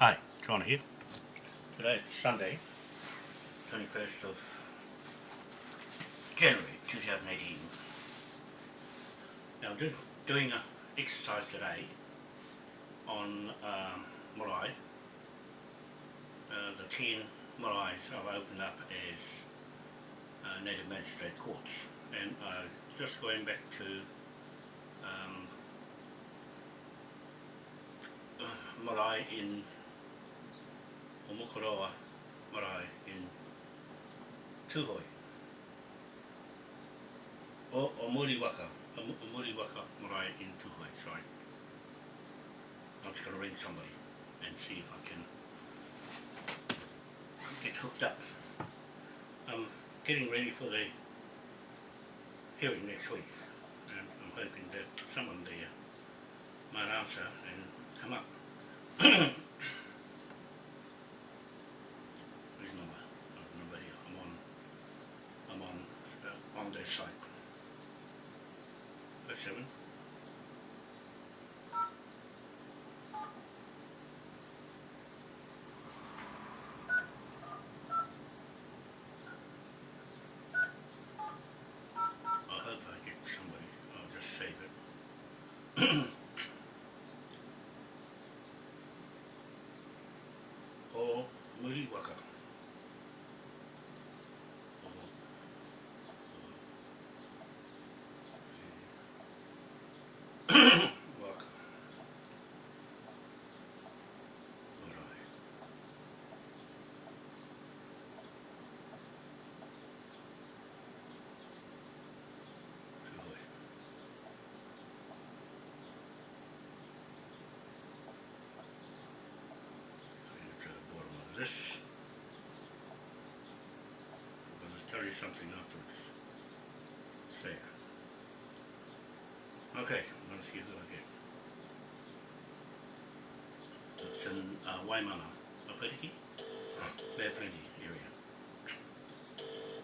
Hi, John here. Today is Sunday, 21st of January 2018. Now I'm just doing an exercise today on um. Uh, the 10 maraes I've opened up as uh, native magistrate courts and uh, just going back to um, uh, marae in o Mokoroa marae in Tuhoi. O, o Muriwaka, o, o Muriwaka marae in Tuhoi, sorry. I'm just going to ring somebody and see if I can get hooked up. I'm getting ready for the hearing next week and I'm hoping that someone there might answer and come up. seven. I hope I get somebody. I'll just save it. o Muriwaka. O, o, Waka. Marae. Tūhoe. Bring it to the bottom of this. I'm going to tell you something afterwards. Say. Okay, let's see who It's in uh, Waimana, Bay of Plenty area.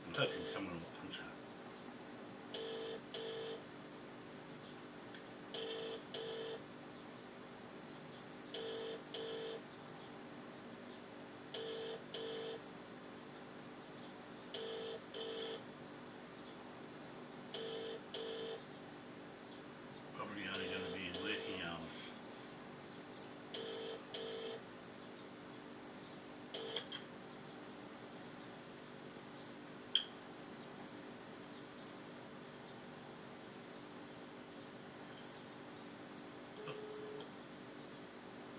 I'm hoping someone will answer. Probably only going to be in working hours.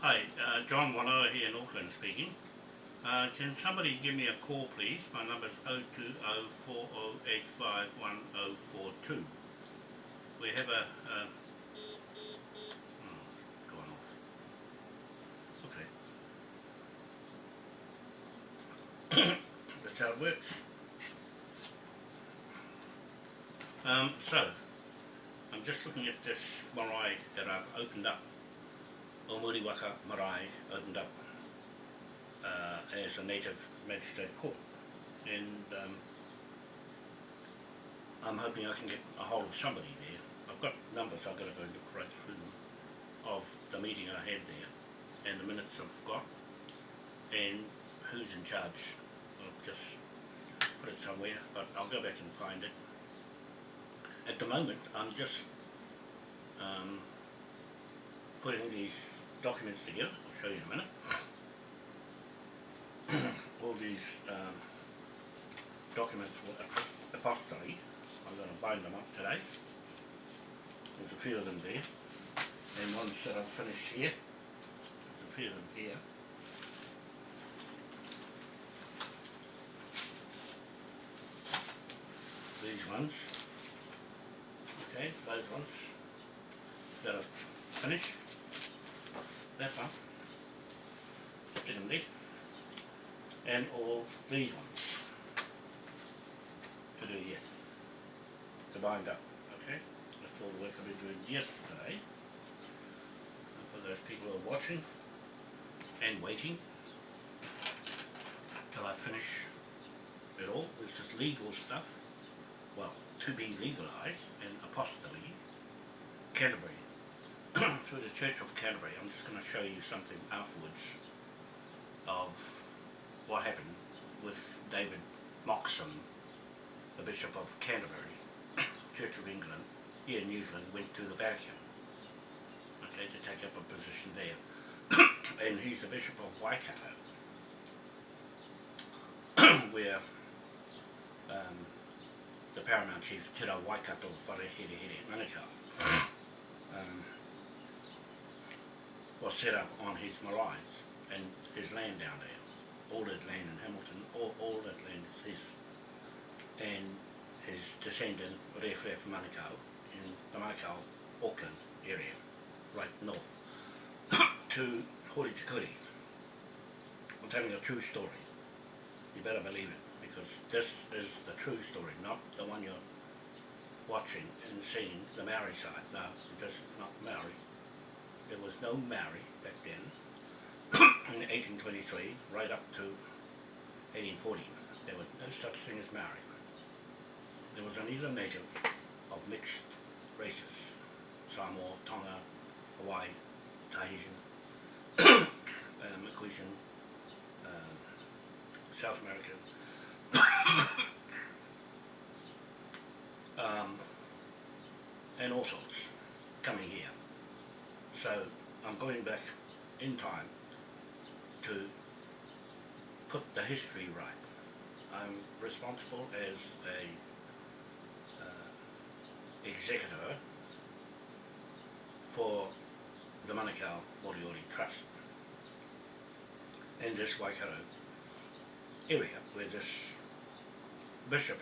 Hi, uh, John Wanoa here in Auckland speaking. Uh, can somebody give me a call please? My number is 0204085142. We have a... Uh, hmm, gone off. Okay. That's how it works. Um, so, I'm just looking at this marae that I've opened up. O Muriwaka marae opened up uh, as a native magistrate court. And um, I'm hoping I can get a hold of somebody there. I've got numbers, I've got to go and look right through them, of the meeting I had there, and the minutes I've got, and who's in charge. I'll just put it somewhere, but I'll go back and find it. At the moment, I'm just um, putting these documents together, I'll show you in a minute. All these um, documents for apos- apostolate, I'm going to bind them up today. There's a few of them there, and ones that I've finished here. There's a few of them here. These ones. Okay, those ones that I've finished. That one. Them. And all these ones to do here. To bind up. Okay? That's all the work I've been doing yesterday. For those people who are watching and waiting till I finish it all, it's just legal stuff. Well, to be legalised and apostolate, Canterbury, through the Church of Canterbury. I'm just going to show you something afterwards of what happened with David Moxon, the Bishop of Canterbury, Church of England, here in New Zealand, went to the Vatican, okay, to take up a position there. and he's the Bishop of Waikato, where um, the Paramount Chief Te Rā Waikato Wharehere Here Manukau was set up on his maraes and his land down there. All that land in Hamilton, all, all that land is his. And his descendant, Rewhare Manukau, in the Manukau, Auckland area, right north, to Hori Tikuri. I'm telling a true story. You better believe it, because this is the true story, not the one you're watching and seeing, the Maori side. No, this is not Maori. There was no marriage back then, in 1823, right up to 1840. There was no such thing as marriage. There was only the native of mixed races, Samoa, Tonga, Hawaii, Tahitian, uh, uh, South American, um, and all sorts coming here. So I'm going back in time to put the history right. I'm responsible as a uh, executor for the Manukau Moriori Trust in this Waikato area where this bishop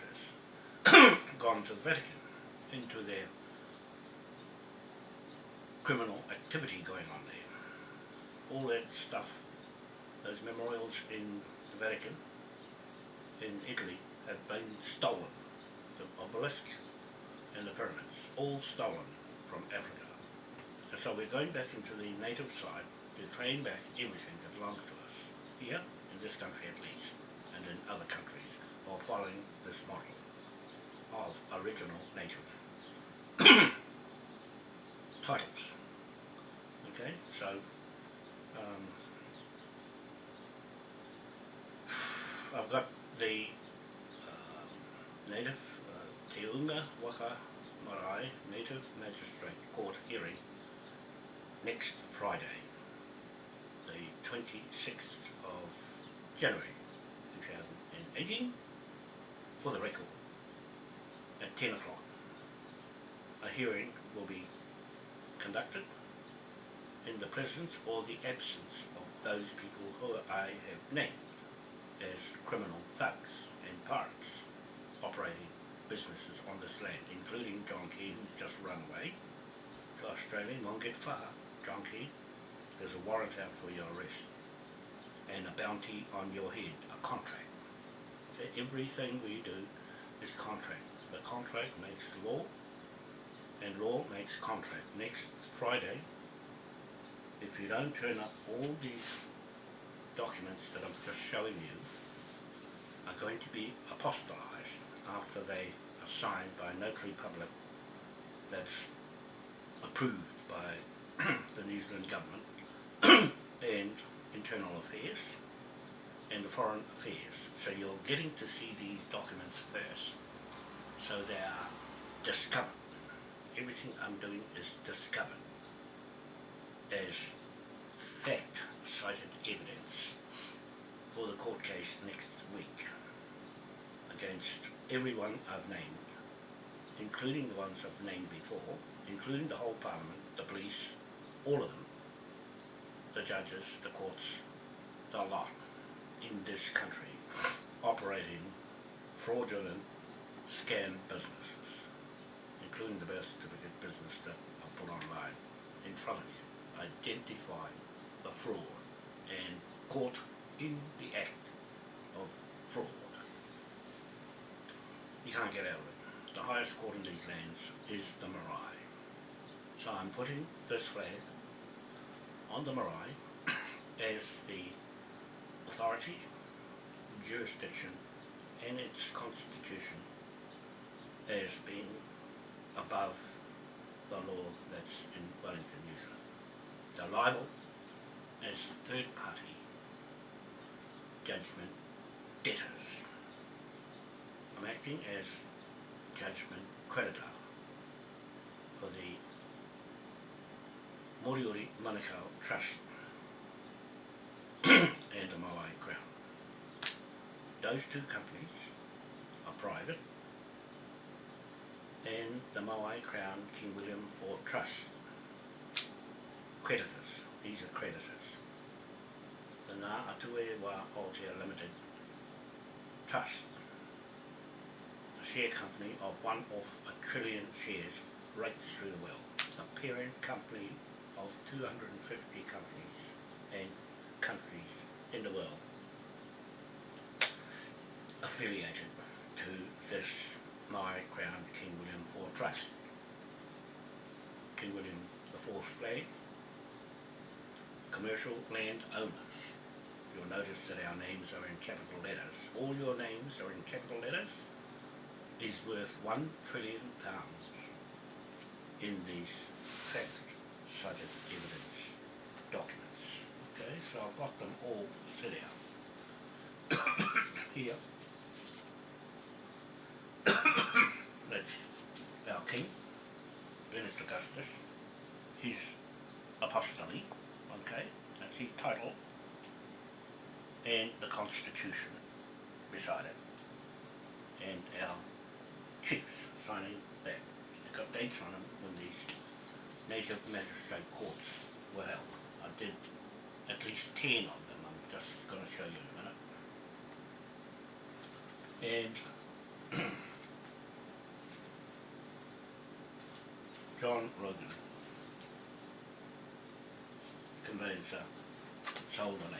has gone to the Vatican into their criminal activity going on there. All that stuff, those memorials in the Vatican, in Italy, have been stolen. The obelisk and the pyramids, all stolen from Africa. And so we're going back into the native side to claim back everything that belongs to us, here, in this country at least, and in other countries, while following this model of original native titles. Okay, so um, I've got the um, native uh, Waka Marae Native Magistrate Court hearing next Friday, the 26th of January 2018 for the record at 10 o'clock. A hearing will be conducted in the presence or the absence of those people who I have named as criminal thugs and pirates operating businesses on this land, including John Key, who's just run away to Australia, won't get far. John Key, there's a warrant out for your arrest and a bounty on your head, a contract. Everything we do is contract. The contract makes law and law makes contract. Next Friday, if you don't turn up all these documents that I'm just showing you are going to be apostolized after they are signed by a notary public that's approved by the New Zealand government and internal affairs and the foreign affairs. So you're getting to see these documents first so they are discovered. Everything I'm doing is discovered. As fact cited evidence for the court case next week against everyone I've named, including the ones I've named before, including the whole parliament, the police, all of them, the judges, the courts, the lot in this country operating fraudulent scam businesses, including the birth certificate business that I put online in front of you, identify the fraud and caught in the act of fraud. You can't get out of it. The highest court in these lands is the marae. So I'm putting this flag on the marae as the authority, jurisdiction and its constitution as being above the law that's in Wellington, New Zealand. They're liable as third party judgment debtors. I'm acting as judgment creditor for the Moriori Manukau Trust and the Moai Crown. Those two companies are private and the Moai Crown King William IV Trust creditors, these are creditors. The Ngā Atue Wā Aotea Limited Trust, a share company of one of a trillion shares right through the world. The parent company of 250 companies and countries in the world affiliated to this Maori Crown King William IV Trust. King William IV flag, commercial land owners. You'll notice that our names are in capital letters. All your names are in capital letters is worth one trillion pounds in these fact subject evidence documents. Okay, so I've got them all set out. Here. That's our king, Ernest Augustus, his apostoli, okay, that's his title, and the constitution beside it, and our chiefs signing that. They've got dates on them when these native magistrate courts were held. I did at least ten of them, I'm just gonna show you in a minute. And John Rogan conveyancer sold the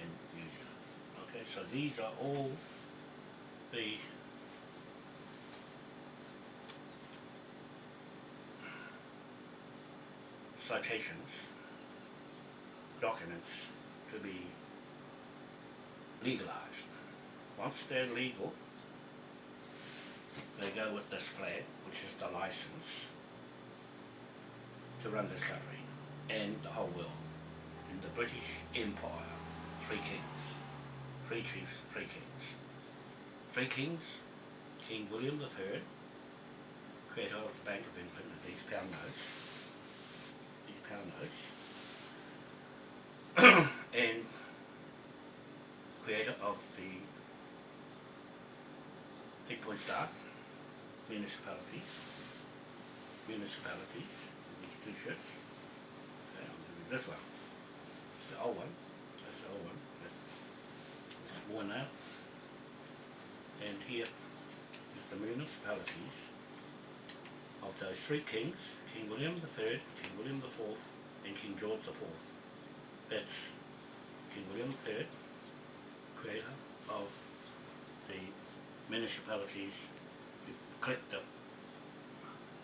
in New Zealand. Okay, so these are all the citations, documents to be legalized. Once they're legal, they go with this flag, which is the license to run this country and the whole world. In the British Empire, three kings, three chiefs, three kings. Three kings, King William III, creator of the Bank of England and these pound notes, these pound notes, and creator of the Eight Point Star, municipalities, municipalities, these two ships. Okay, give you this one. It's the old one. That's the old one. That's that's out. And here is the municipalities of those three kings, King William III, King William IV, and King George IV. That's King William III, creator of the municipalities collect the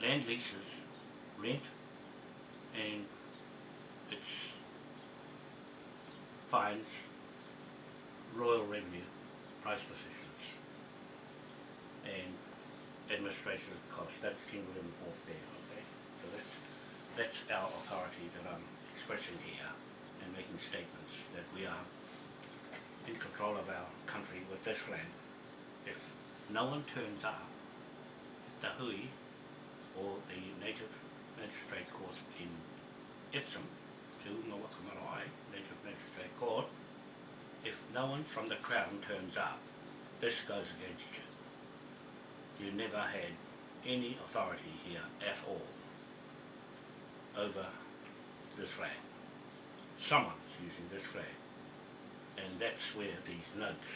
land leases, rent, and its fines, royal revenue, price positions, and administration costs. That's King William IV there, okay? So that's, that's our authority that I'm expressing here and making statements that we are in control of our country with this flag. If no one turns up at the hui or the native magistrate court in Epsom to Ngawakamalai Native Magistrate Court, if no one from the Crown turns up, this goes against you. You never had any authority here at all over this flag. Someone's using this flag. And that's where these notes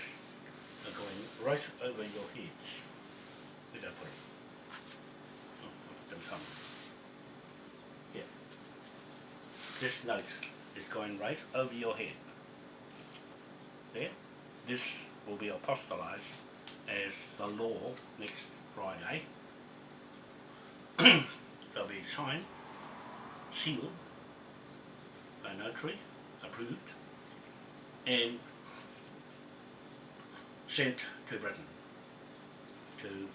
are going right over your heads. Where'd I put them? Here. This note is going right over your head. There. This will be apostolized as the law next Friday. They'll be signed, sealed, by notary, approved, and sent to Britain to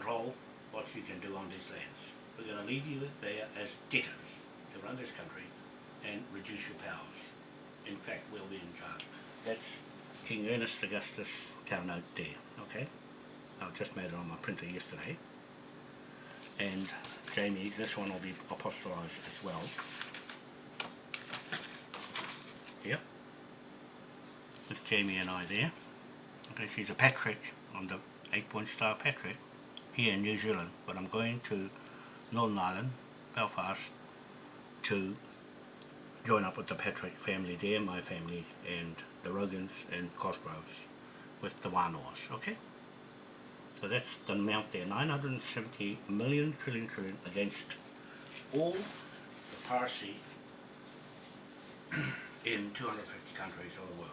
control what you can do on these lands. We're going to leave you there as debtors to run this country and reduce your powers. In fact, we'll be in charge. That's King Ernest Augustus Note there, okay? I just made it on my printer yesterday. And Jamie, this one will be apostolized as well. Yep. It's Jamie and I there. Okay, she's a Patrick on the 8 point star Patrick here in New Zealand, but I'm going to Northern Ireland, Belfast, to join up with the Patrick family there, my family, and the Rogans and Cosgroves with the Wānoas, okay? So that's the amount there, 970 million trillion trillion against all the piracy in 250 countries of the world.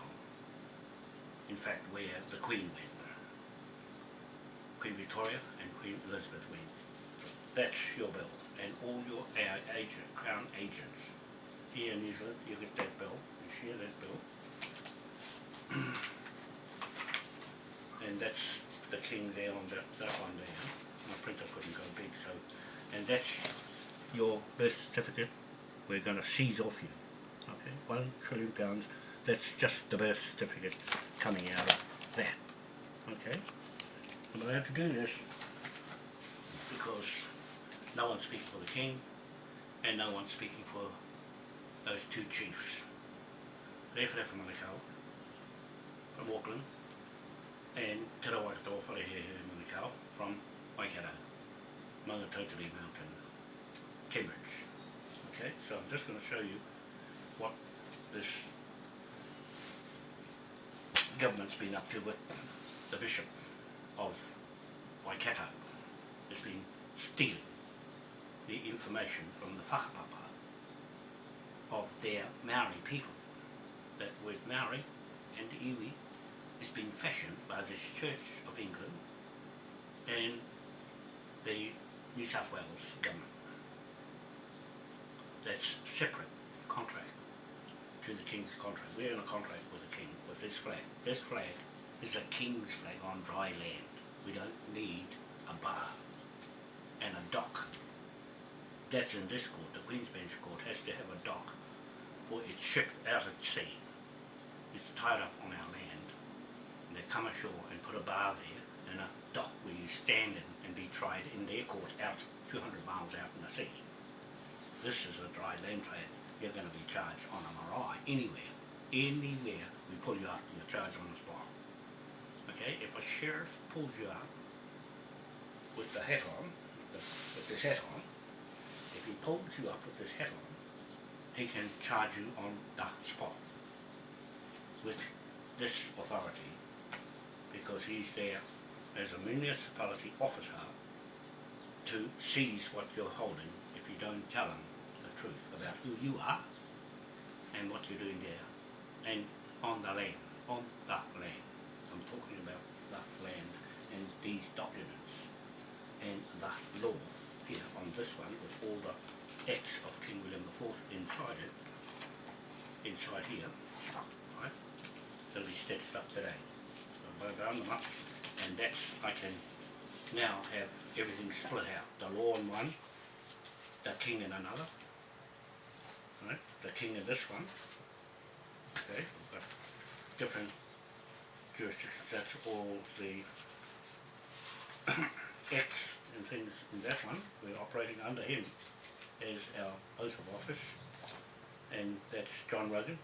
In fact, where the Queen went. Queen Victoria and Queen Elizabeth. That's your bill. And all your agent, Crown agents here in New Zealand, you get that bill, you share that bill. and that's the king there on that, that one there. My printer couldn't go big, so and that's your birth certificate. We're going to seize off you. Okay, one trillion pounds. That's just the birth certificate coming out of that. Okay, I'm allowed to do this because no one's speaking for the king and no one's speaking for those two chiefs. Rewhare from Manukau, from Auckland, and Te Rawakato Wharehehe Manukau from Waikato, Maungatautari Mountain, Cambridge. Okay, so I'm just going to show you what this government's been up to with the Bishop of Waikato. Has been stealing the information from the whakapapa of their Maori people. That word Maori and iwi has been fashioned by this Church of England and the New South Wales government. That's separate contract to the King's contract. We're in a contract with the King with this flag. This flag is a King's flag on dry land. We don't need a bar and a dock. That's in this court. The Queen's Bench Court has to have a dock for its ship out at sea. It's tied up on our land. And they come ashore and put a bar there and a dock where you stand in and be tried in their court out 200 miles out in the sea. This is a dry land trade. You're going to be charged on a marae anywhere. Anywhere we pull you up, you're charged on a. Okay, if a sheriff pulls you up with the hat on, the, with this hat on, if he pulls you up with this hat on, he can charge you on the spot with this authority because he's there as a municipality officer to seize what you're holding if you don't tell him the truth about who you are and what you're doing there and on the land, on the land. I'm talking about that land and these documents and the law here on this one with all the acts of King William IV inside it, inside here, right? That'll be stitched up today. So I bound them up and that's, I can now have everything split out. The law in one, the king in another, right? The king in this one, okay, different jurisdictions, that's all the acts and things in that one, we're operating under him as our oath of office and that's John Rogan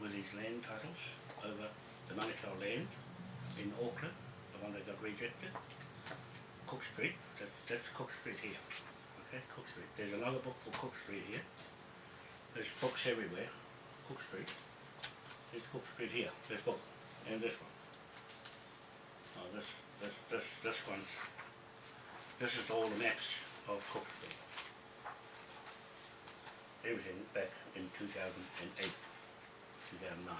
with his land titles over the Manukau land in Auckland, the one that got rejected. Cook Street, that's, that's Cook Street here. Okay, Cook Street. There's another book for Cook Street here. There's books everywhere. Cook Street. There's Cook Street here, this book, and this one. This, this, this, this one's, this is all the maps of Cook Street. Everything back in 2008, 2009.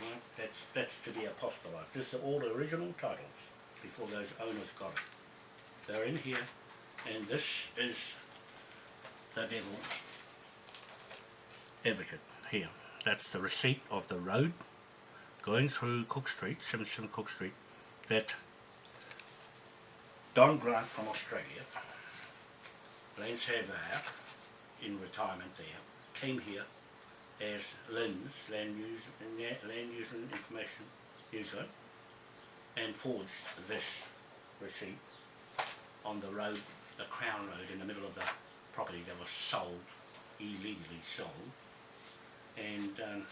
Right, that's, that's to be apostolized. This are all the original titles before those owners got it. They're in here, and this is the devil's advocate here. That's the receipt of the road going through Cook Street, 77 Cook Street, that Don Grant from Australia, Lane Saver, in retirement there, came here as LINZ, Land Use, Land Use and Information Zealand, and forged this receipt on the road, the Crown Road in the middle of the property that was sold, illegally sold, and um,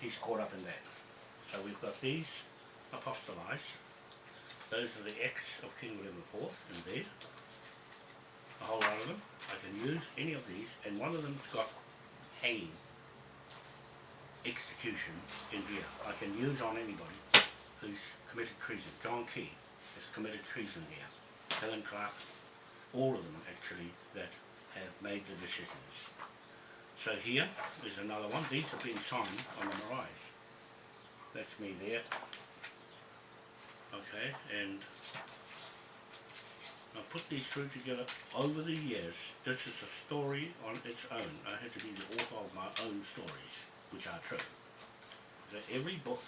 he's caught up in that. So we've got these apostolized, those are the Acts of King William IV in there, a whole lot of them. I can use any of these, and one of them's got hanging execution in here. I can use on anybody who's committed treason. John Key has committed treason here. Helen Clark, all of them actually that have made the decisions. So here is another one. These have been signed on the Marais. That's me there. Okay, and I've put these through together over the years. This is a story on its own. I had to be the author of my own stories, which are true. So every book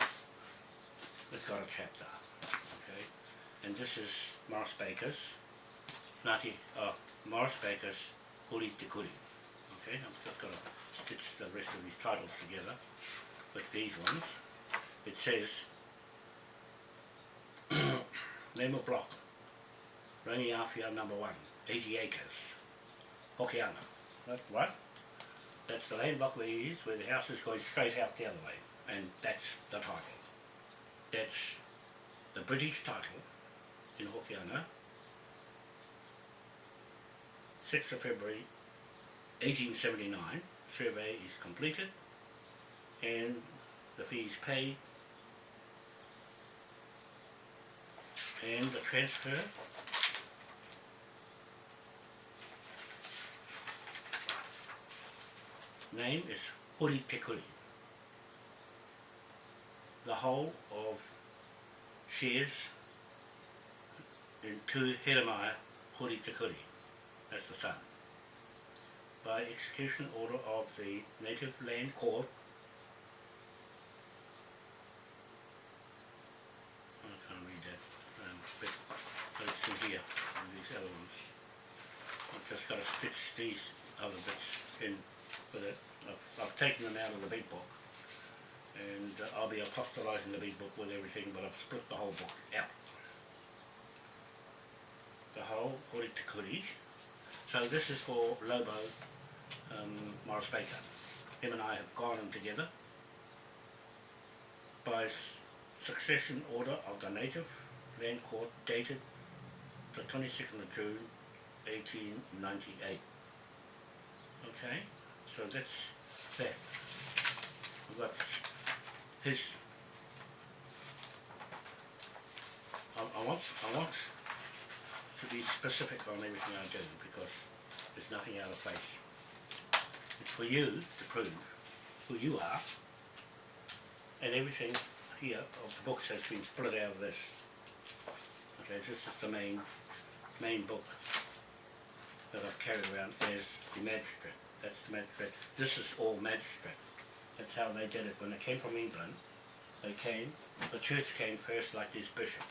has got a chapter, okay? And this is Morris Baker's, Ngāti, uh, Morris Baker's Huri Te Kuri. I'm just going to stitch the rest of these titles together with these ones. It says, name of block, Rangiawhia number one, 80 acres, Hokianga. That's right. That's the land block we use where the house is going straight out the other way. And that's the title. That's the British title in Hokianga. 6th of February 1879, survey is completed and the fees paid and the transfer name is Huri Te Kuri. The whole of shares in Tu Heremaya Huri Te Kuri, that's the son. By execution order of the Native Land Court I can't read that um, bit, but it's in here, in these ones. I've just got to stitch these other bits in with it. I've, I've taken them out of the big book and uh, I'll be apostolizing the big book with everything but I've split the whole book out. The whole Hori Te Kuri. So this is for Lobo um, Morris Baker. Him and I have gone in together by succession order of the Native Land Court dated the 22nd of June 1898. Okay, so that's that. We've got his I, I want I want to be specific on everything I do because there's nothing out of place. For you to prove who you are and everything here of the books has been split out of this. Okay, this is the main main book that I've carried around as the magistrate. That's the magistrate. This is all magistrate. That's how they did it. When they came from England, they came, the church came first like this bishop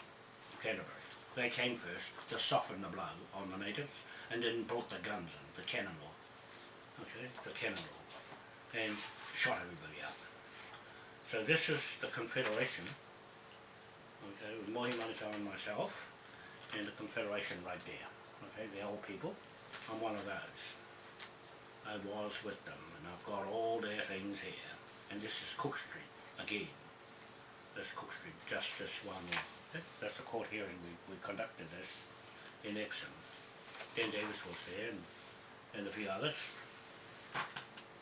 of Canterbury. They came first to soften the blow on the natives and then brought the guns in, the cannon. Okay, the cannon. And shot everybody up. So this is the Confederation, okay, with Mohi Manukau and myself, and the Confederation right there. Okay, the old people. I'm one of those. I was with them, and I've got all their things here. And this is Cook Street, again. This Cook Street, just this one. That's, that's the court hearing we, we conducted this in Epsom. Dan Davis was there, and, and a few others.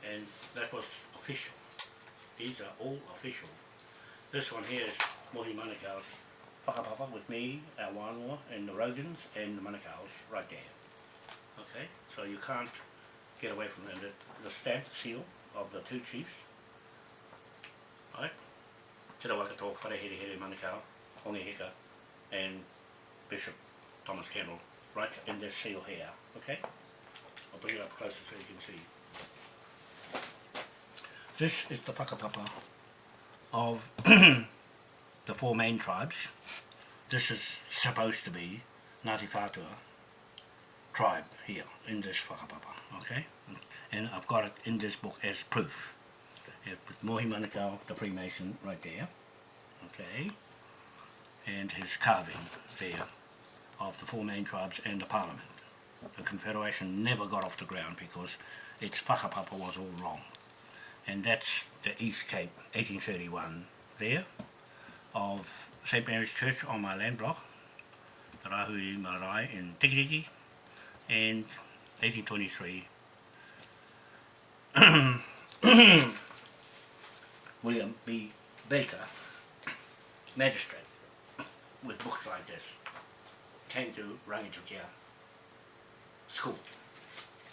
And that was official. These are all official. This one here is Mohi Manukau's whakapapa with me, our wānoa, and the Rogans, and the Manukau's right there. Okay, so you can't get away from that. The, the stamp seal of the two chiefs, right? Te Rawakato Wharehere Manukau, Hongi Hika, and Bishop Thomas Campbell, right in this seal here, okay? I'll bring it up closer so you can see. This is the whakapapa of the four main tribes. This is supposed to be Ngāti Whātua tribe here in this whakapapa, okay? And I've got it in this book as proof. With Mohi Manukau, the Freemason, right there, okay? And his carving there of the four main tribes and the parliament. The Confederation never got off the ground because its whakapapa was all wrong. And that's the East Cape, 1831 there, of St. Mary's Church on my land block, the Rahui Marae in Tikitiki, and 1823 William B. Baker, magistrate, with books like this, came to Rangitukia school.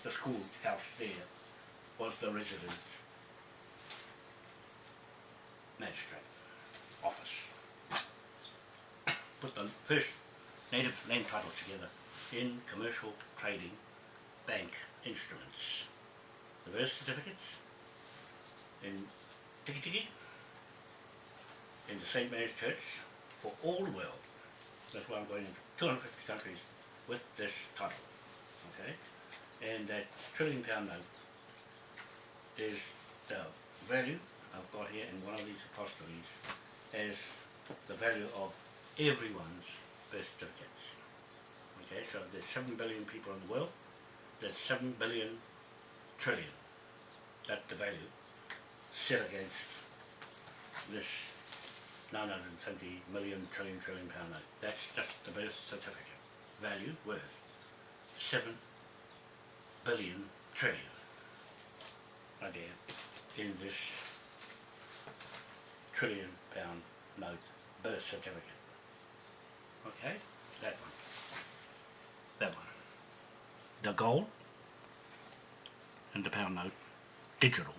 The school house there was the residence magistrate office. Put the first native land title together in commercial trading bank instruments. The birth certificates in Tiki Tiki in the St. Mary's Church for all the world. That's why I'm going into 250 countries with this title. Okay? And that trillion pound note is the value I've got here in one of these apostolies as the value of everyone's birth certificates. Okay, so if there's 7 billion people in the world, there's 7 billion trillion. That's the value set against this 970 million trillion trillion pound note. That's just the birth certificate. Value worth 7 billion trillion. Right there in this trillion pound note birth certificate. Okay, that one. That one. The gold and the pound note, digital,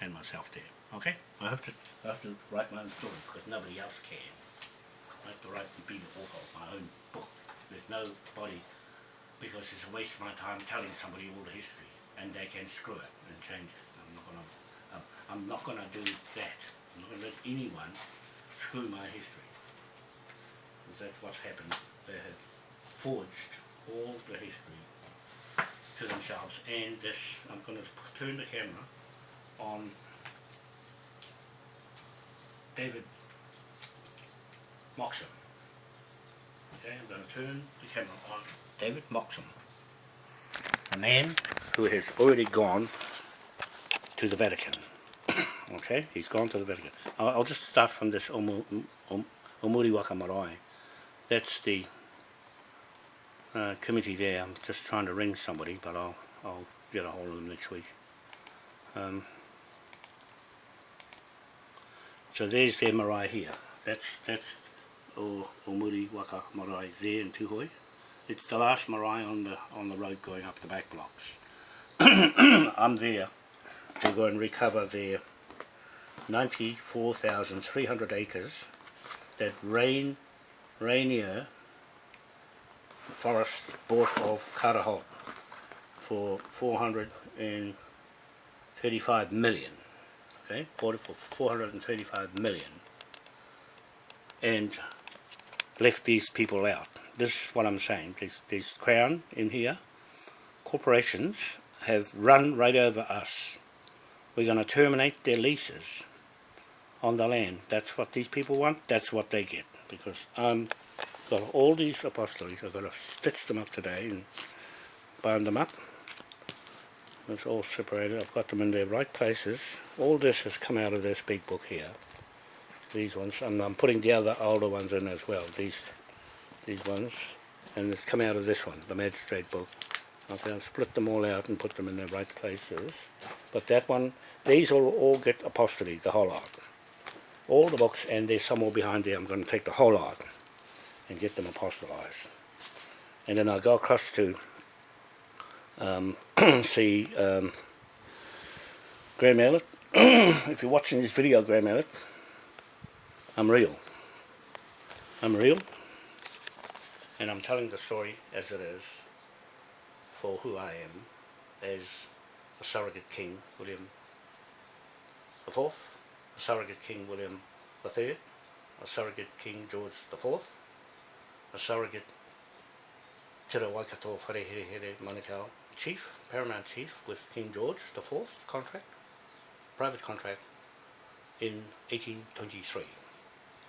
and myself there. Okay? I have to I have to write my own story because nobody else can. I have to write and be the author of my own book. There's nobody because it's a waste of my time telling somebody all the history and they can screw it and change it. I'm not gonna I'm, I'm not gonna do that. I'm not gonna let anyone screw my history. Because that's what's happened. They have forged all the history to themselves and this I'm gonna turn the camera on David Moxon. Okay, I'm going to turn the camera on David Moxon, a man who has already gone to the Vatican. Okay, he's gone to the Vatican. I'll, I'll just start from this Omu, Om, Omuri. That's the uh, committee there. I'm just trying to ring somebody, but I'll, I'll get a hold of them next week. Um, so there's their marae here. That's that's o, o Muri Waka marae there in Tūhoe. It's the last marae on the on the road going up the back blocks. I'm there to go and recover their 94,300 acres that Rain Rainier Forest bought of Karaholt for 435 million okay, bought it for 435 million and left these people out. This is what I'm saying, there's, there's Crown in here, corporations have run right over us. We're going to terminate their leases on the land. That's what these people want, that's what they get. Because I'm got all these apostolies, I've got to stitch them up today and bind them up it's all separated. I've got them in their right places. All this has come out of this big book here. These ones, and I'm putting the other older ones in as well. These, these ones, and it's come out of this one, the magistrate book. I'll split them all out and put them in their right places. But that one, these will all get apostolate, the whole lot. All the books, and there's some more behind there. I'm going to take the whole lot and get them apostolized. And then I'll go across to um, see um, Graham Elliott. if you're watching this video, Graham Elliott, I'm real. I'm real, and I'm telling the story as it is for who I am as a surrogate king, William the Fourth, surrogate king, William Third, a surrogate king, George the Fourth, a surrogate Te Waikato Whareherehere Manukau Chief, Paramount Chief with King George the Fourth contract, private contract in 1823.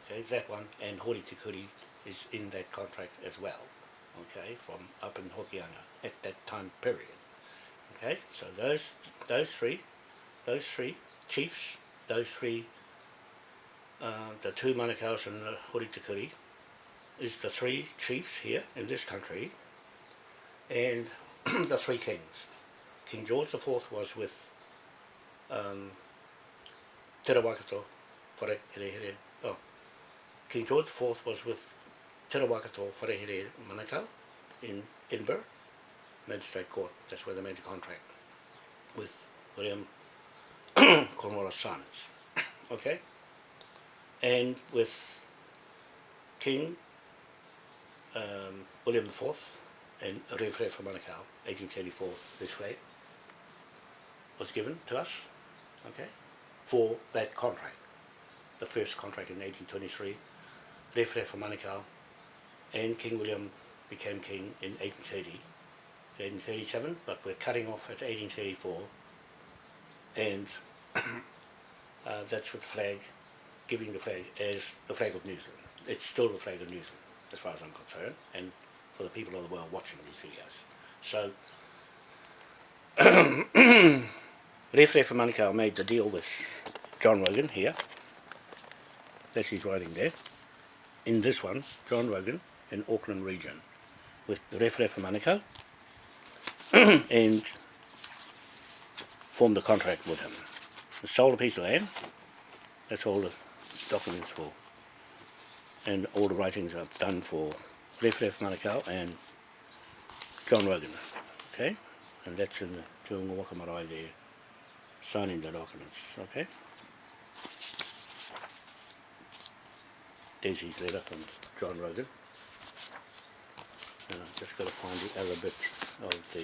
Okay, that one and Hori Te Kuri is in that contract as well. Okay, from up in Hokianga at that time period. Okay, so those those three, those three chiefs, those three, uh, the two Manukau's and the Hori Te is the three chiefs here in this country, and the three kings. King George IV was with um, Te Rawakato, Whare Here Here, oh, King George IV was with Te Rawakato, Whare Here Manukau in Edinburgh, Magistrate Court, that's where they made the contract with William Cornwallis Symonds, okay? And with King um, William IV and Rewhere from Manukau, 1834, this flag was given to us, okay, for that contract. The first contract in 1823, Rewhere from Manukau, and King William became king in 1830, 1837, but we're cutting off at 1834, and uh, that's with the flag, giving the flag as the flag of New Zealand. It's still the flag of New Zealand, as far as I'm concerned, and for the people of the world watching these videos. So, Rewhere for Manukau made the deal with John Rogan here. That's his writing there. In this one, John Rogan in Auckland region with Rewhere for Manukau and formed a contract with him. He sold a piece of land, that's all the documents for, and all the writings I've done for Rewhere for Manukau and John Rogan, okay? And that's in the Te Unga Waka Marae there, signing the documents, okay? There's his letter from John Rogan. And I've just got to find the other bit of the...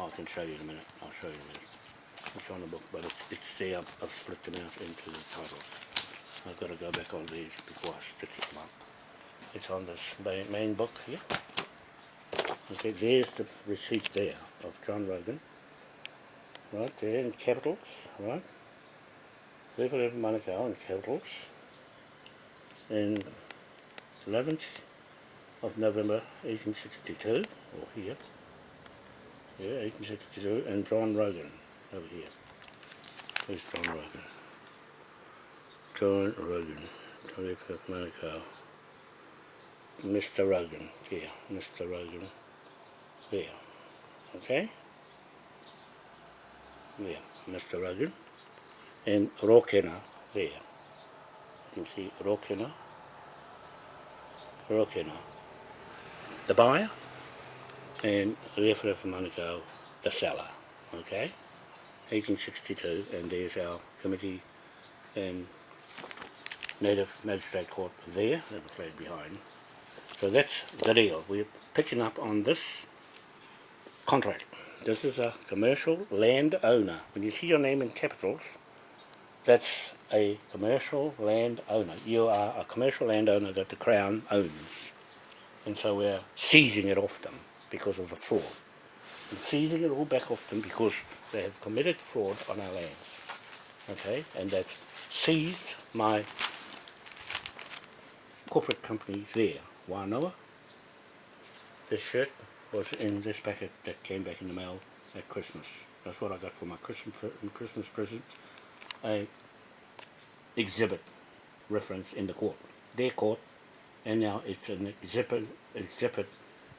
Oh, I can show you in a minute. I'll show you in a minute. It's on the book, but it's, it's there. I've, split them out into the titles. I've got to go back on these before I stitch them up. It's on this main, book here. Okay, there's the receipt there of John Rogan. Right there in capitals, right? River of Manukau in capitals. And 11th of November 1862, or here, yeah, 1862, and John Rogan over here. Where's John Rogan? John Rogan, 25th Manukau. Mr. Rogan, here, Mr. Rogan, there, okay? There, Mr. Rogan, and Rokena, there. You can see Rokena, Rokena, the buyer, and Rewhere for Manukau, the seller, okay? 1862, and there's our committee and Native Magistrate Court there, and the flag behind. So that's the deal. We're picking up on this contract. This is a commercial land owner When you see your name in capitals, that's a commercial land owner You are a commercial land owner that the Crown owns and so we're seizing it off them because of the fraud. And seizing it all back off them because they have committed fraud on our lands. Okay, and they've seized my corporate company there, Wānoa. This shirt was in this packet that came back in the mail at Christmas. That's what I got for my Christmas, Christmas present. A exhibit reference in the court. Their court and now it's an exhibit, exhibit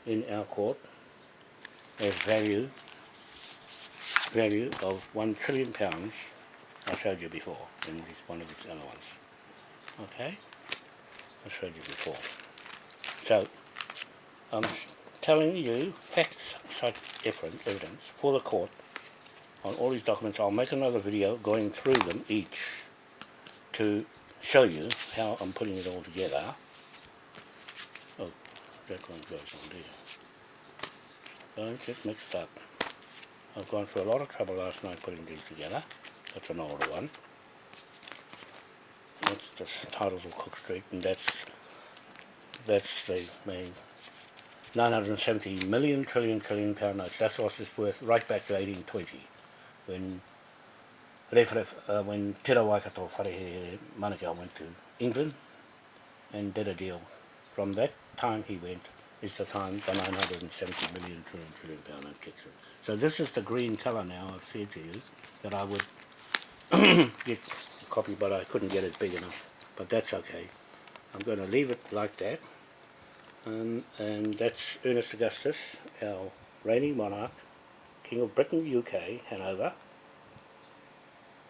in our court as value value of one trillion pounds I showed you before in this, one of these other ones. Okay? I showed you before. So I'm telling you facts such evidence for the court on all these documents. I'll make another video going through them each to show you how I'm putting it all together. Oh, that one goes on there. Don't get mixed up. I've gone through a lot of trouble last night putting these together. That's an older one. That's the titles of Cook Street and that's that's the main 970 million trillion trillion pound notes. That's what it's worth right back to 1820 when Refref, uh, when Te Waikato Wharehere Manukau went to England and did a deal. From that time he went is the time the 970 million trillion trillion pound note kicks in. So this is the green colour now I've said to you that I would get a copy but I couldn't get it big enough. But that's okay. I'm going to leave it like that. Um, and that's Ernest Augustus, our reigning monarch, King of Britain, UK, Hanover,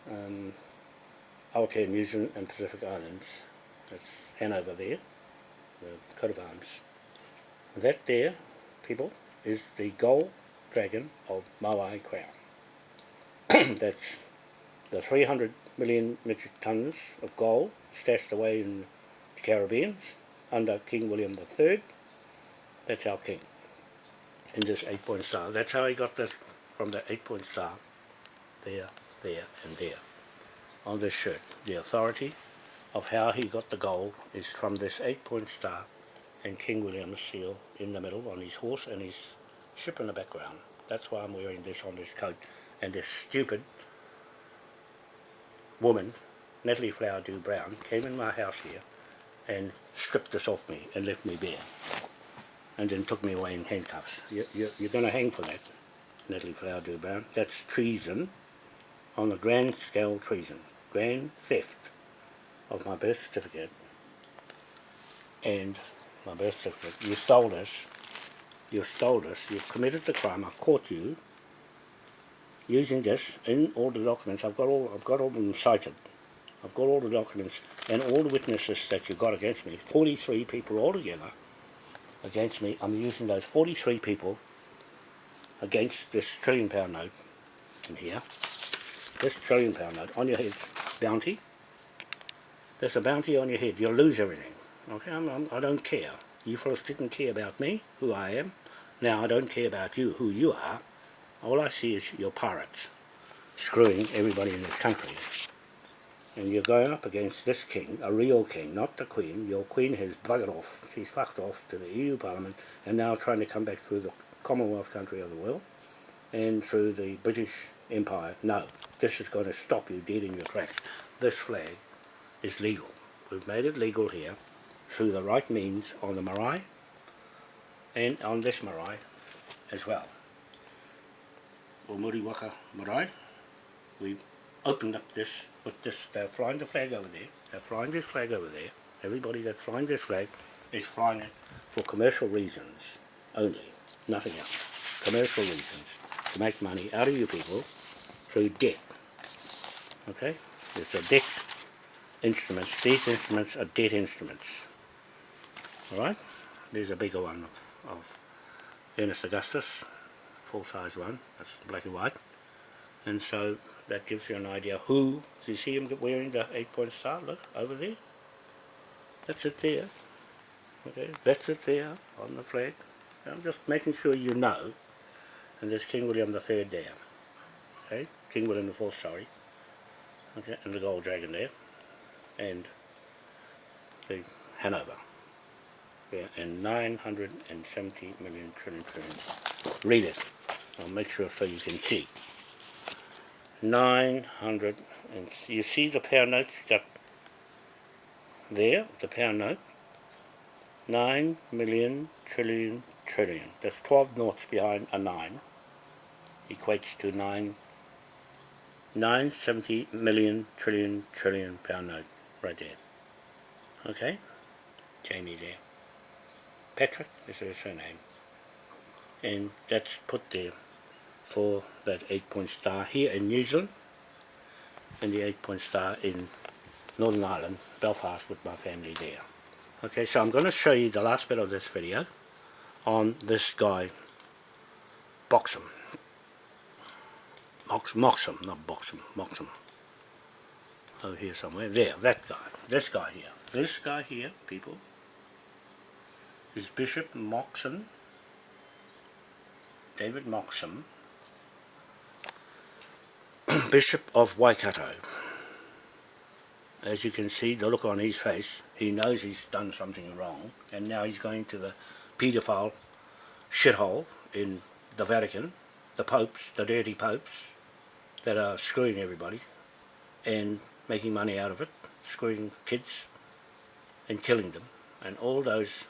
um, Aotea, New Zealand and Pacific Islands. That's Hanover there, the coat of arms. That there, people, is the gold dragon of Maui Crown. that's the 300 million metric tons of gold stashed away in the Caribbean under King William III. That's our king in this eight-point star. That's how he got this from the eight-point star there, there and there on this shirt. The authority of how he got the gold is from this eight-point star and King William's seal in the middle on his horse and his ship in the background. That's why I'm wearing this on this coat. And this stupid woman, Natalie Flower Dew Brown, came in my house here and stripped this off me and left me bare. And then took me away in handcuffs. You, you, you're going to hang for that, Natalie Flower Dew Brown. That's treason on a grand scale treason. Grand theft of my birth certificate and my birth certificate. You stole this. you've stole this. You've committed the crime. I've caught you using this in all the documents. I've got all I've got all of them cited. I've got all the documents and all the witnesses that you've got against me. 43 people altogether against me. I'm using those 43 people against this trillion pound note in here. This trillion pound note on your head. Bounty. There's a bounty on your head. You'll lose everything. Okay, I'm, I'm, I don't care. You first didn't care about me, who I am. Now I don't care about you, who you are. All I see is your pirates screwing everybody in this country. And you're going up against this king, a real king, not the queen. Your queen has buggered off. She's fucked off to the EU Parliament and now trying to come back through the Commonwealth country of the world and through the British Empire. No, this is going to stop you dead in your tracks. This flag is legal. We've made it legal here through the right means on the marae and on this marae as well. O Muri Waka Marae, we opened up this with this, they're flying the flag over there, they're flying this flag over there, everybody that's flying this flag is flying it for commercial reasons only, nothing else. Commercial reasons, to make money out of you people through debt. Okay? It's a debt instrument. These instruments are debt instruments. Alright, there's a bigger one of, of Ernest Augustus, full size one, that's black and white. And so that gives you an idea who, do you see him wearing the eight point star, look, over there? That's it there. Okay, that's it there on the flag. I'm just making sure you know. And there's King William the Third there. Okay, King William the Fourth, sorry. Okay, and the gold dragon there. And the Hanover and 970 million trillion trillion. Read it. I'll make sure so you can see. 900, and you see the pound notes got there, the pound note. 9 million trillion trillion. That's 12 noughts behind a 9. Equates to 9 970 million trillion trillion pound note right there. Okay? Jamie there. Patrick is her surname. And that's put there for that 8 point star here in New Zealand and the 8 point star in Northern Ireland, Belfast with my family there. Okay, so I'm going to show you the last bit of this video on this guy, Boxham. Mox, Moxham, not Boxham, Moxham. Over here somewhere. There, that guy. This guy here. This guy here, people, is Bishop Moxon, David Moxon, Bishop of Waikato. As you can see, the look on his face, he knows he's done something wrong, and now he's going to the paedophile shithole in the Vatican, the popes, the dirty popes, that are screwing everybody and making money out of it, screwing kids and killing them, and all those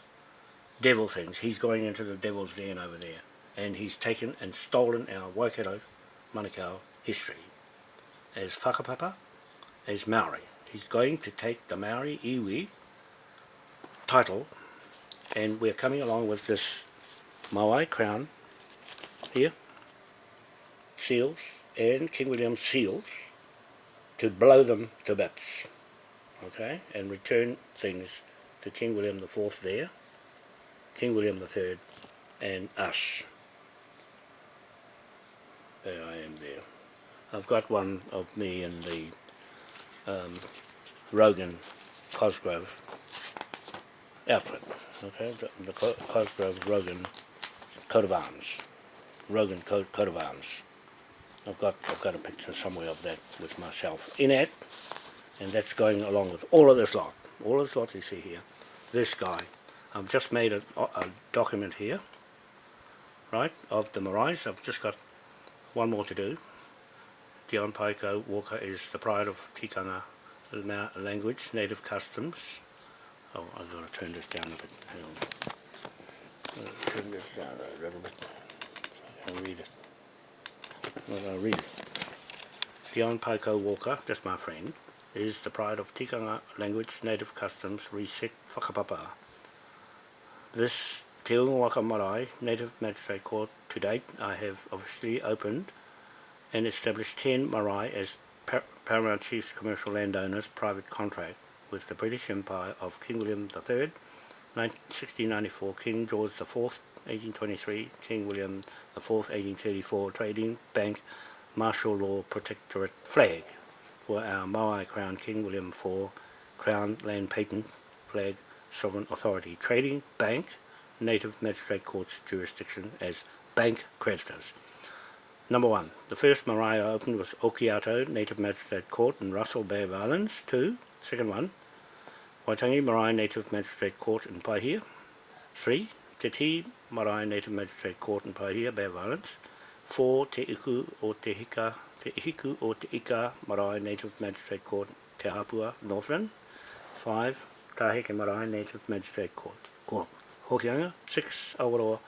devil things. He's going into the devil's den over there, and he's taken and stolen our Waikato Manukau history as whakapapa, as Maori. He's going to take the Maori iwi title, and we're coming along with this Maui crown here, seals, and King William seals to blow them to bits, okay, and return things to King William IV there, King William III, and us. There I am there. I've got one of me in the um, Rogan Cosgrove outfit, okay, the, the Cosgrove Rogan coat of arms, Rogan coat, coat of arms. I've got I've got a picture somewhere of that with myself in it, and that's going along with all of this lot, all of this lot you see here. This guy, I've just made a, a document here, right, of the Marais. I've just got one more to do. Dion Paiko Walker is the pride of Tikanga language, native customs. Oh, I've got to turn this down a bit. Hang on. Uh, turn this down a little bit so I can read it. Well, I'll read it. Dion Paiko Walker, that's my friend, is the pride of Tikanga language, native customs, reset whakapapa. This Te Unga Marae Native Magistrate Court to date, I have officially opened and established 10 marae as par Paramount Chiefs Commercial Landowners private contract with the British Empire of King William III, 1694, King George IV, 1823, King William IV, 1834, Trading Bank Martial Law Protectorate Flag for our Maui Crown King William IV Crown Land Patent Flag Sovereign Authority Trading Bank Native Magistrate Court's jurisdiction as bank creditors. Number one, the first Marae opened was Okiato Native Magistrate Court in Russell Bay of Islands. Two, second one, Waitangi Marae Native Magistrate Court in Paihia. Three, Te Ti Marae Native Magistrate Court in Paihia, Bay of Islands. Four, Te Iku o Te Hika, Te Ihiku o Te Ika Marae Native Magistrate Court, Te Hapua, Northland. Five, Taheke Marae Native Magistrate Court, Court. Hokianga. 6 Awaroa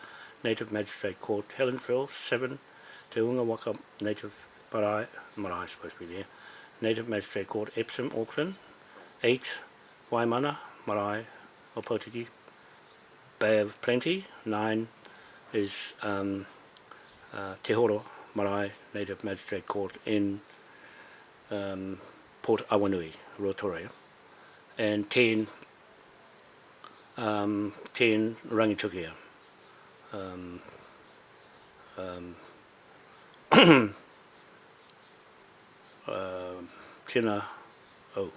Native Magistrate Court, Helensville. Seven, Te Unga Waka Native Marae, Marae supposed to be there, Native Magistrate Court, Epsom, Auckland. 8. Waimana, Marae, Opotiki, Bay of Plenty. 9 is um, uh, Te Horo, Marae, Native Magistrate Court in um, Port Awanui, Rotorua. And 10, um, te Rangitukia. Um, um, uh, Tina, oh,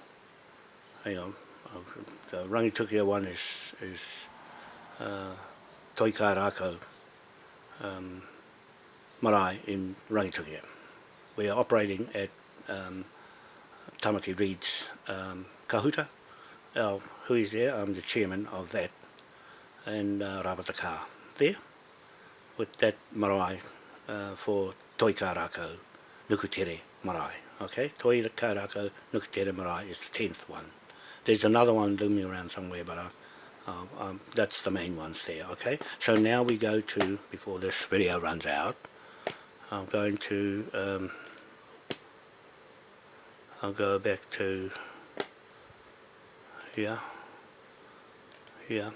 hang on, the Rangitukia one is, is uh, Toika rākau um, Marae in Rangitukia. We are operating at um, Tamati Reed's um, Kahuta. Uh, who is there? I'm the chairman of that and uh, Rabataka there with that marae uh, for Toi Karako Nukutere Marae. Okay, Toi Karako Nukutere Marae is the 10th one. There's another one looming around somewhere, but I, uh, um, that's the main ones there. Okay, so now we go to, before this video runs out, I'm going to, um, I'll go back to here, here.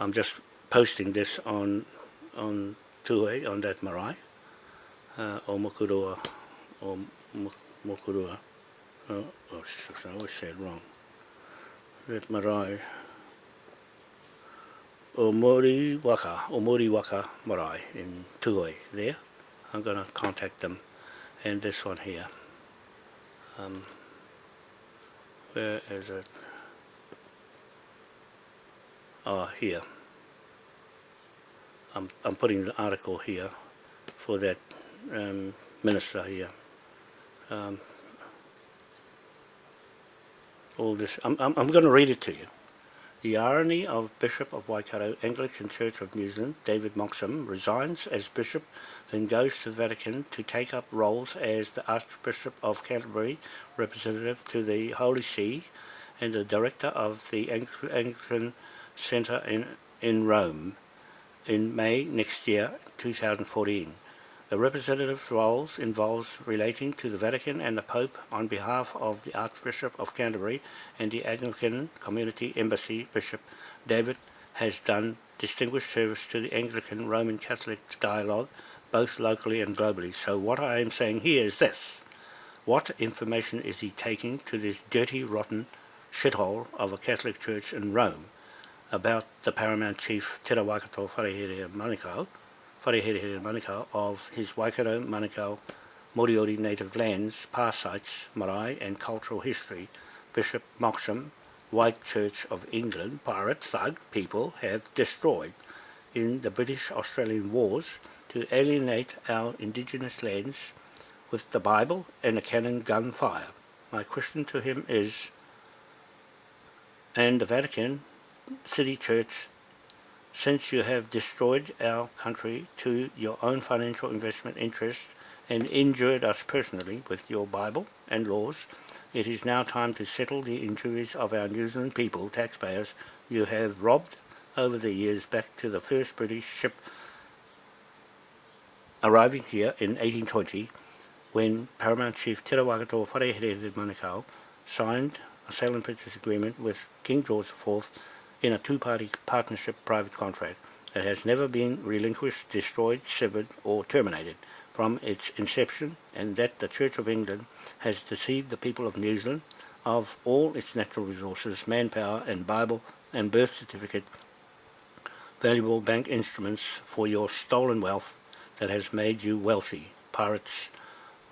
I'm just posting this on on Tue, on that marae uh, o Mokurua, o Mokurua. Oh, oh, I always say it wrong. That marae. O Mori Waka, o Mori Waka marae in Tuoi there. I'm going to contact them. And this one here. Um, where is it? Here. I'm, I'm putting the article here for that um, minister here. Um, all this, I'm, I'm, I'm going to read it to you. The irony of Bishop of Waikato Anglican Church of New Zealand, David Moxham, resigns as Bishop, then goes to the Vatican to take up roles as the Archbishop of Canterbury, representative to the Holy See, and the director of the Anglican Centre in, in Rome in May next year, 2014. The representative's roles involves relating to the Vatican and the Pope on behalf of the Archbishop of Canterbury and the Anglican Community Embassy Bishop David has done distinguished service to the Anglican Roman Catholic dialogue both locally and globally. So what I am saying here is this. What information is he taking to this dirty, rotten shithole of a Catholic church in Rome about the paramount chief Te Rawakato Wharehere Manukau Wharehere Manukau of his Waikato Manukau Moriori native lands, past sites, marae and cultural history, Bishop Moxham, White Church of England, pirate thug people have destroyed in the British-Australian Wars to alienate our indigenous lands with the Bible and a cannon gunfire. My question to him is, and the Vatican City Church since you have destroyed our country to your own financial investment interests and injured us personally with your Bible and laws, it is now time to settle the injuries of our New Zealand people, taxpayers, you have robbed over the years back to the first British ship arriving here in 1820 when Paramount Chief Te Rawakato Wharehere Manukau signed a sale and purchase agreement with King George IV in a two-party partnership private contract that has never been relinquished, destroyed, severed or terminated from its inception and that the Church of England has deceived the people of New Zealand of all its natural resources, manpower and Bible and birth certificate, valuable bank instruments for your stolen wealth that has made you wealthy, pirates,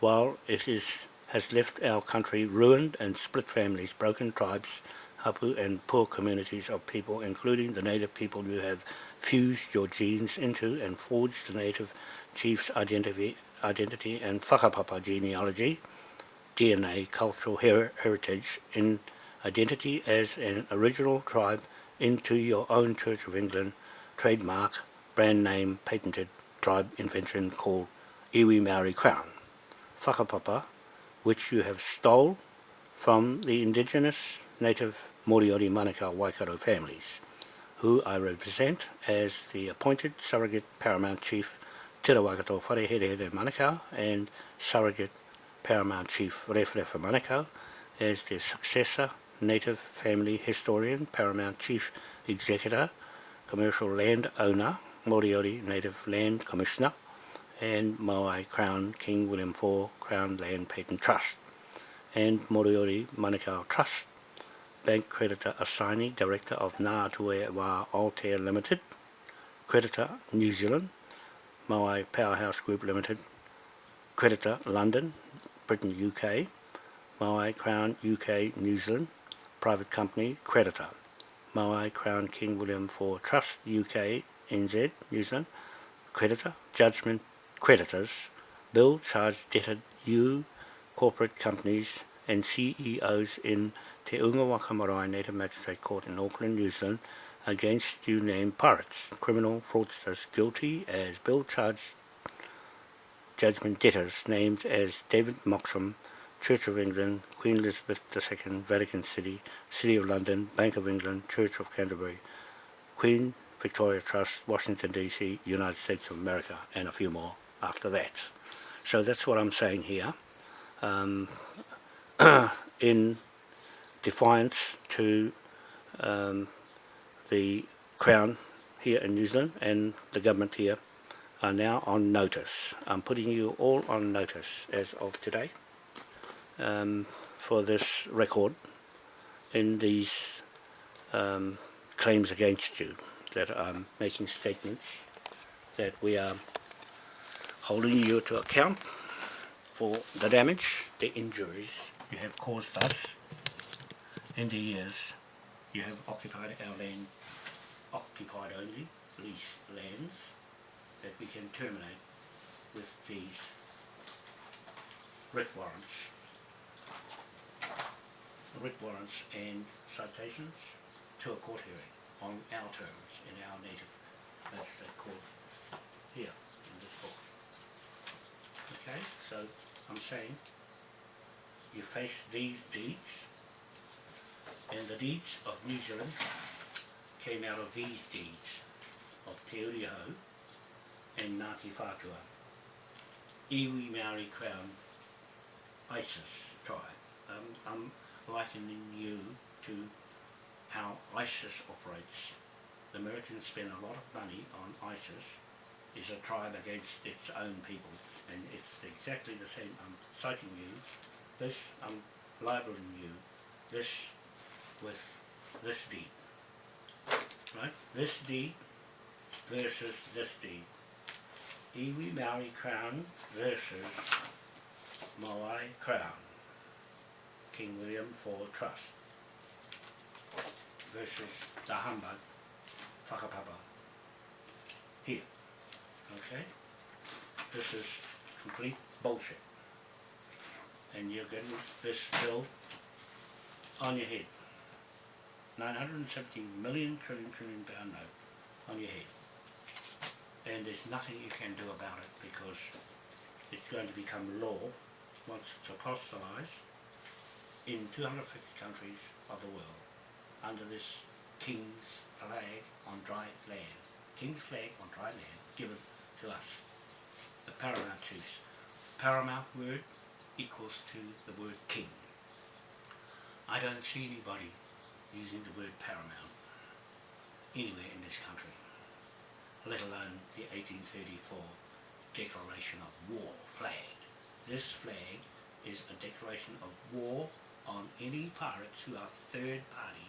while it is, has left our country ruined and split families, broken tribes, hapu and poor communities of people, including the native people you have fused your genes into and forged the native chief's identity, identity and whakapapa genealogy, DNA, cultural her heritage, in identity as an original tribe into your own Church of England trademark, brand name, patented tribe invention called Iwi Maori Crown. Whakapapa, which you have stole from the indigenous native Moriori Manukau Waikato families, who I represent as the appointed surrogate paramount chief Te Rawakato Wharehere Manukau and surrogate paramount chief Rewharewha Manukau as the successor native family historian, paramount chief executor, commercial land owner, Moriori Native Land Commissioner, and Maui Crown King William IV Crown Land Patent Trust, and Moriori Manukau Trust. Bank Creditor Assignee Director of Ngā Tue Wā Altair Limited, Creditor New Zealand, Moai Powerhouse Group Limited, Creditor London, Britain UK, Moai Crown UK New Zealand, Private Company Creditor, Moai Crown King William IV Trust UK NZ New Zealand, Creditor, Judgment Creditors, Bill Charge Debtor U Corporate Companies and CEOs in Te Unga Waka Marae Native Magistrate Court in Auckland, New Zealand against you named pirates, criminal fraudsters guilty as bill charged judgment debtors named as David Moxham, Church of England, Queen Elizabeth II, Vatican City, City of London, Bank of England, Church of Canterbury, Queen Victoria Trust, Washington DC, United States of America, and a few more after that. So that's what I'm saying here. Um, in defiance to um, the Crown here in New Zealand and the government here are now on notice. I'm putting you all on notice as of today um, for this record in these um, claims against you that I'm making statements that we are holding you to account for the damage, the injuries you have caused us in the years you have occupied our land, occupied only, leased lands that we can terminate with these writ warrants, writ warrants and citations to a court hearing on our terms in our native magistrate court here in this book. Okay, so I'm saying you face these deeds and the deeds of New Zealand came out of these deeds of Te Uriho and Ngāti Whātua, Iwi Maori Crown ISIS tribe. Um, I'm likening you to how ISIS operates. The Americans spend a lot of money on ISIS, is a tribe against its own people, and it's exactly the same. I'm citing you, this, I'm libeling you, this with this deed. Right? This deed versus this deed. Iwi Maori Crown versus Moai Crown. King William IV Trust versus the humbug whakapapa here. Okay? This is complete bullshit. And you're getting this bill on your head. 970 million trillion trillion pound note on your head. And there's nothing you can do about it because it's going to become law once it's apostolized in 250 countries of the world under this king's flag on dry land. King's flag on dry land given to us, the paramount chiefs. Paramount word equals to the word king. I don't see anybody using the word paramount anywhere in this country, let alone the 1834 Declaration of War flag. This flag is a declaration of war on any pirates who are third party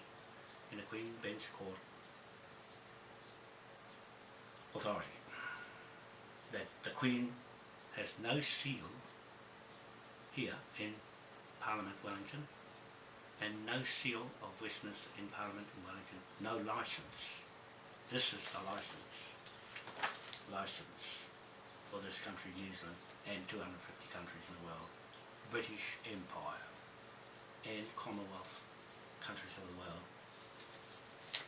in a Queen Bench Court authority. That the Queen has no seal here in Parliament Wellington and no seal of Westminster in Parliament in Wellington, no licence. This is the licence, licence for this country, New Zealand, and 250 countries in the world, British Empire and Commonwealth countries of the world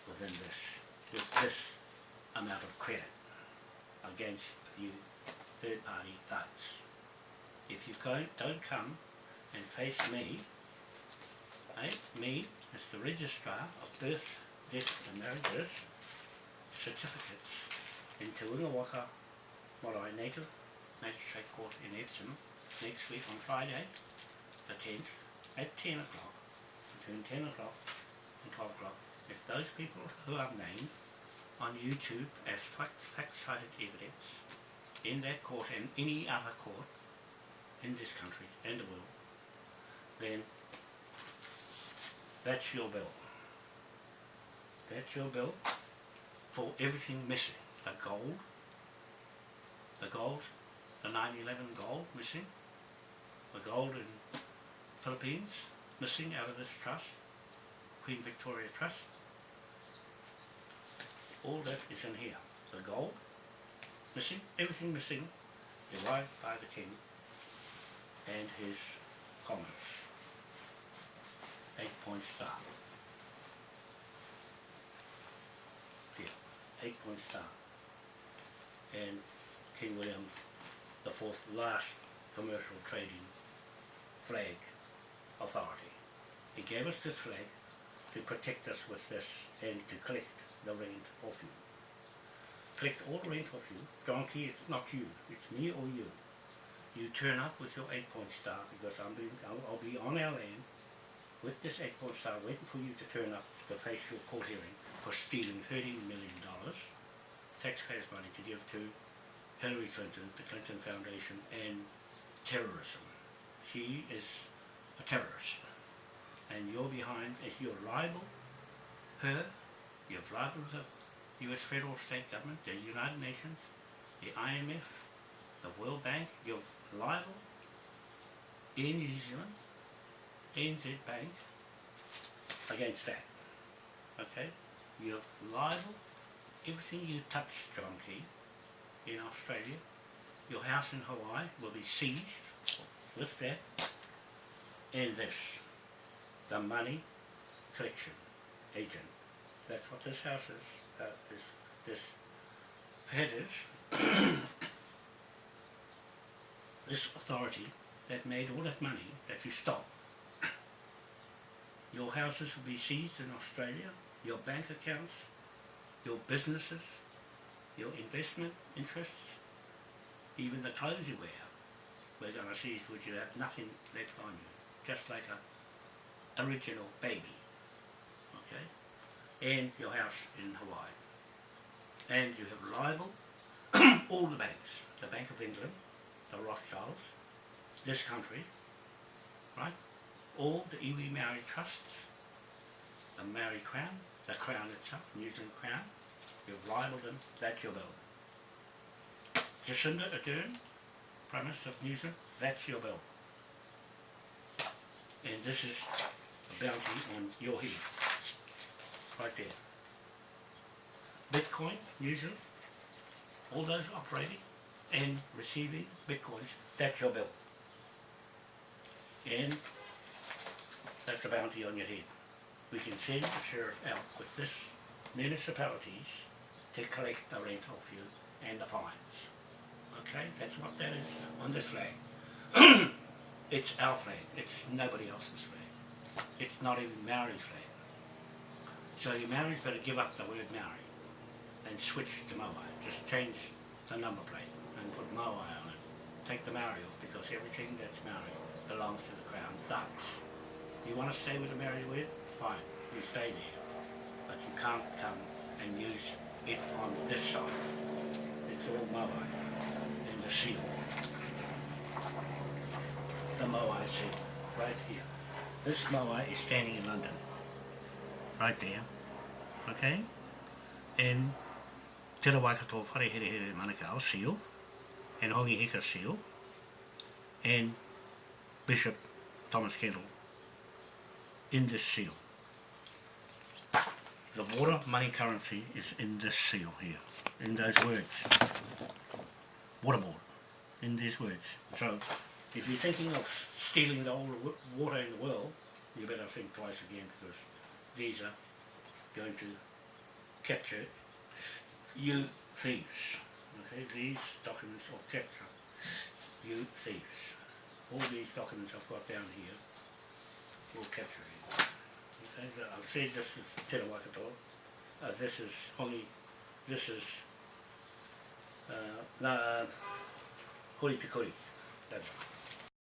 within this, with this amount of credit against you third party thugs. If you don't come and face me I, me, as the registrar of birth, death and marriages certificates in Te Unga Waka Marae Native Magistrate Court in Epsom next week on Friday, the 10th, at 10 o'clock, between 10 o'clock and 12 o'clock. If those people who I've named on YouTube as fact- fact-cited evidence in that court and any other court in this country and the world, then that's your bill. That's your bill for everything missing. The gold, the gold, the 911 gold missing, the gold in Philippines missing out of this trust, Queen Victoria Trust. All that is in here. The gold missing, everything missing, derived by the king and his commerce eight point star. Here, eight point star. And King William the fourth last commercial trading flag authority. He gave us this flag to protect us with this and to collect the rent off you. Collect all the rent off you. John Key, it's not you, it's me or you. You turn up with your eight point star because I'm being, I'll, I'll be on our land with this point star waiting for you to turn up to face your court hearing for stealing $13 million taxpayers' money to give to Hillary Clinton, the Clinton Foundation, and terrorism. She is a terrorist. And you're behind, if you're liable, her, you've liable the US federal state government, the United Nations, the IMF, the World Bank, you've liable in New Zealand NZ Bank against that. Okay? You're liable. Everything you touch, John Key, in Australia, your house in Hawaii will be seized with that and this, the money collection agent That's what this house is, uh, this, this head is. this authority that made all that money that you stole. Your houses will be seized in Australia, your bank accounts, your businesses, your investment interests, even the clothes you wear. We're going to seize which you have nothing left on you, just like a original baby, okay? And your house in Hawaii. And you have liable all the banks, the Bank of England, the Rothschilds, this country, right? All the iwi Maori trusts, the Maori Crown, the Crown itself, New Zealand Crown, you've libelled them, that's your bill. Jacinda Ardern, Prime Minister of New Zealand, that's your bill. And this is a bounty on your head, right there. Bitcoin, New Zealand, all those operating and receiving bitcoins, that's your bill. And that's a bounty on your head. We can send the sheriff out with this municipalities to collect the rent off you and the fines. Okay, that's what that is on this flag. it's our flag, it's nobody else's flag. It's not even Maori's flag. So you Maoris better give up the word Maori and switch to Moai. Just change the number plate and put Moai on it. Take the Maori off because everything that's Maori belongs to the Crown thugs. You want to stay with the Maori word? Fine, you stay there. But you can't come and use it on this side. It's all Moai in the seal. The Moai seal, right here. This Moai is standing in London. Right there. Okay? And Te ra Waikato Wharehere Manukau seal and Hongi Hika seal and Bishop Thomas Kendall in this seal. The water money currency is in this seal here, in those words. Water board, in these words. So, if you're thinking of stealing the whole water in the world, you better think twice again because these are going to capture you thieves. Okay, these documents will capture you thieves. All these documents I've got down here will capture you. I've said this is Te Rawakato, uh, this is Hongi, this is uh, na, Hori Pikori, that's